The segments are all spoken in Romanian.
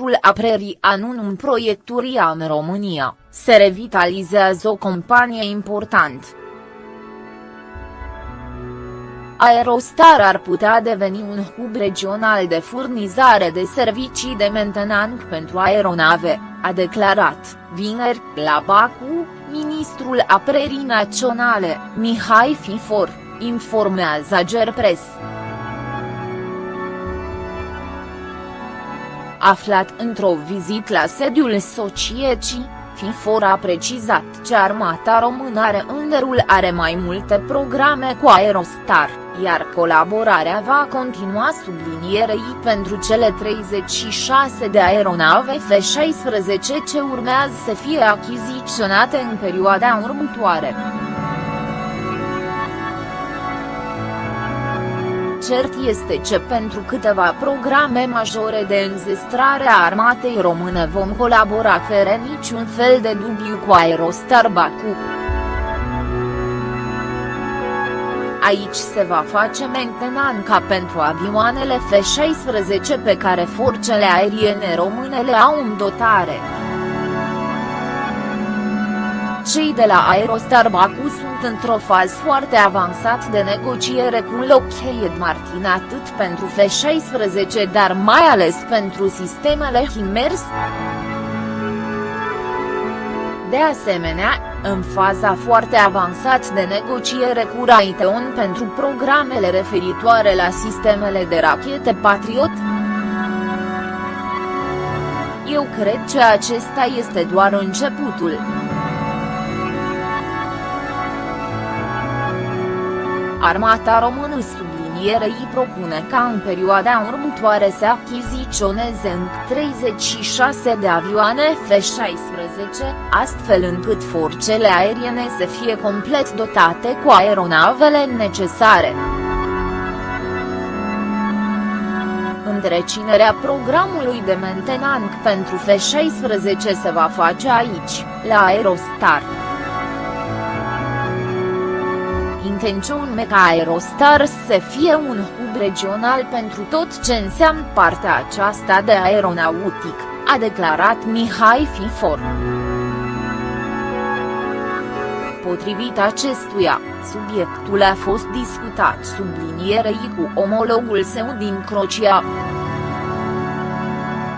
Ministrul Apărării anunță proiecturi în România, se revitalizează o companie important. Aerostar ar putea deveni un hub regional de furnizare de servicii de mentenanță pentru aeronave, a declarat, vineri, la Baku, ministrul apărării naționale, Mihai Fifor, informează Gerpres. Aflat într-o vizită la sediul societății, FIFOR a precizat că armata română are în derul are mai multe programe cu Aerostar, iar colaborarea va continua sublinierei pentru cele 36 de aeronave F-16 ce urmează să fie achiziționate în perioada următoare. Cert este ce pentru câteva programe majore de înzestrare a armatei române vom colabora fără niciun fel de dubiu cu Aerostar Baku. Aici se va face mentenanța pentru avioanele F-16 pe care forțele aeriene române le au în dotare. Cei de la Aerostar Baku sunt într-o fază foarte avansată de negociere cu Lockheed Martin atât pentru F-16 dar mai ales pentru sistemele HIMARS. De asemenea, în faza foarte avansată de negociere cu Raytheon pentru programele referitoare la sistemele de rachete Patriot, eu cred că acesta este doar începutul. Armata română sublinierei propune ca în perioada următoare să achiziționeze încă 36 de avioane F-16, astfel încât forțele aeriene să fie complet dotate cu aeronavele necesare. Întreținerea programului de mentenanță pentru F-16 se va face aici, la Aerostar intențiune ca Aerostar să fie un hub regional pentru tot ce înseamnă partea aceasta de aeronautic, a declarat Mihai Fifor. Potrivit acestuia, subiectul a fost discutat sublinierei cu omologul său din Crocia.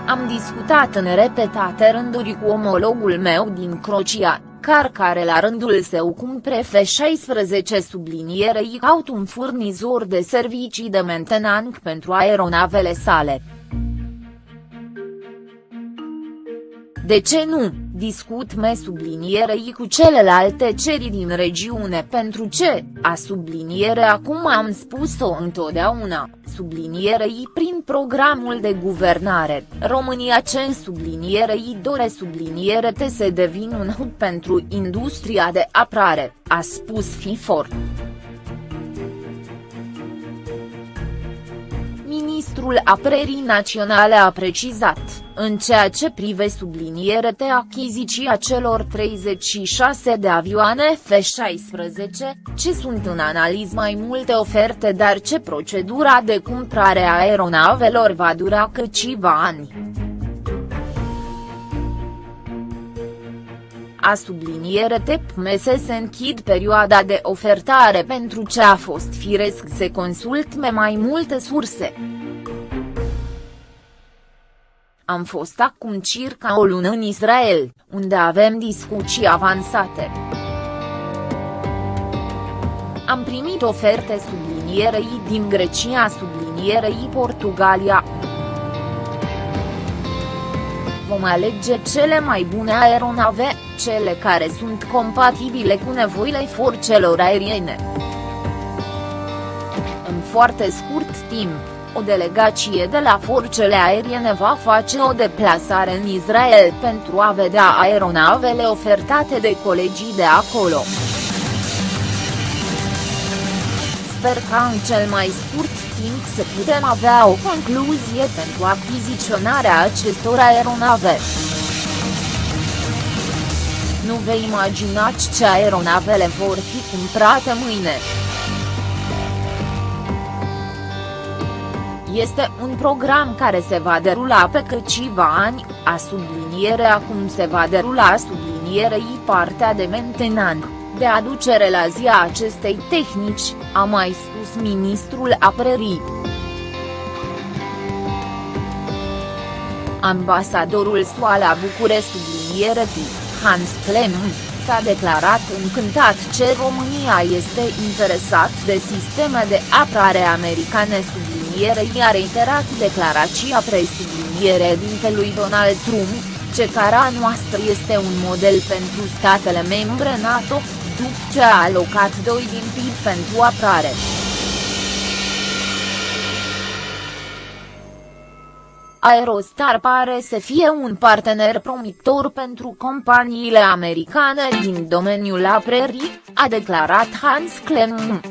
Am discutat în repetate rânduri cu omologul meu din Crocia, car care la rândul său cumpre F-16 sublinierei caut un furnizor de servicii de mentenanță pentru aeronavele sale. De ce nu, discut me sublinierei cu celelalte ceri din regiune. Pentru ce, a subliniere acum am spus-o întotdeauna, sublinierei prin programul de guvernare, România ce în sublinierei dore subliniere te se devin un hub pentru industria de apărare, a spus FIFOR. Ministrul Apărării Naționale a precizat, în ceea ce prive subliniere de achiziția celor 36 de avioane F-16, ce sunt în analiz mai multe oferte dar ce procedura de cumpărare a aeronavelor va dura câțiva ani. A subliniere TEPMS se închid perioada de ofertare pentru ce a fost firesc să consultme mai multe surse. Am fost acum circa o lună în Israel, unde avem discuții avansate. Am primit oferte sublinierei din Grecia sublinierei Portugalia. Vom alege cele mai bune aeronave, cele care sunt compatibile cu nevoile forțelor aeriene. În foarte scurt timp o delegație de la forțele aeriene va face o deplasare în Israel pentru a vedea aeronavele ofertate de colegii de acolo. Sper ca în cel mai scurt timp să putem avea o concluzie pentru achiziționarea acestor aeronave. Nu vă imaginați ce aeronavele vor fi cumpărate mâine. Este un program care se va derula pe câțiva ani, a subliniere acum se va derula sublinierei partea de mentenant, de aducere la zi a acestei tehnici, a mai spus ministrul apărării. Ambasadorul SUA la Bucure subliniere Hans Clement, s-a declarat încântat ce România este interesat de sisteme de apărare americane subliniere i-a reiterat declarația presubliniere dintelui Donald Trump, ce cara noastră este un model pentru statele membre NATO, după ce a alocat 2 din PIB pentru apărare. Aerostar pare să fie un partener promitor pentru companiile americane din domeniul apărării, a declarat Hans Klemm.